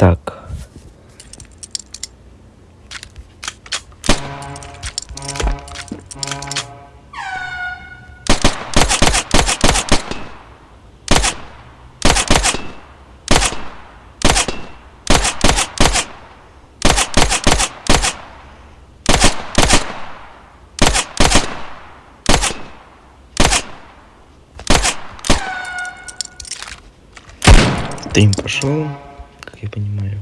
Так. Дым пошел, я понимаю.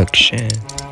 perfection.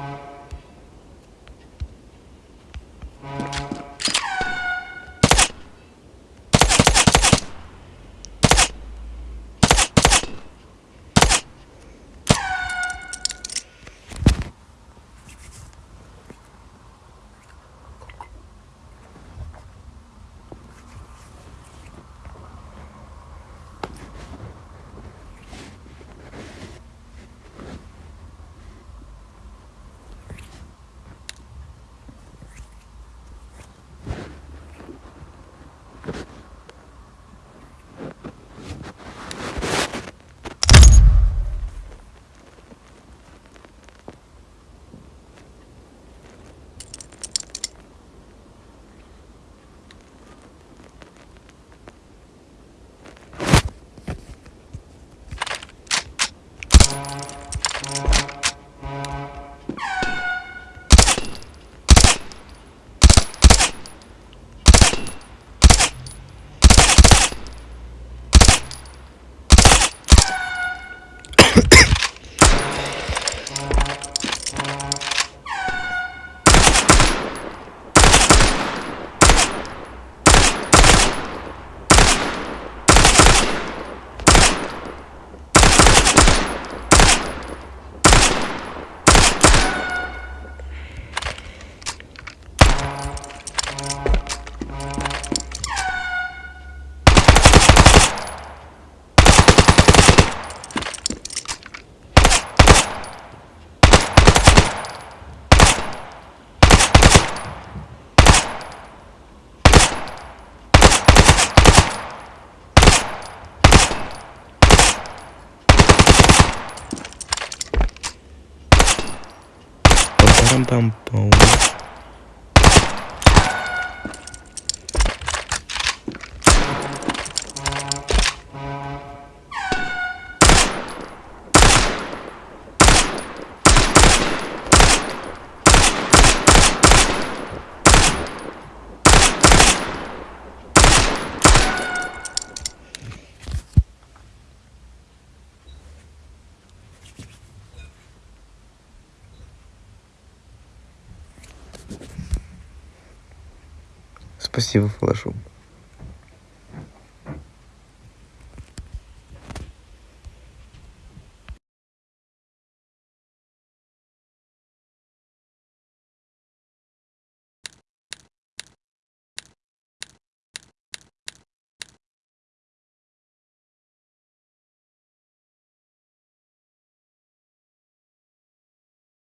Вообще. Пам-пам-пам. Спасибо, флешу.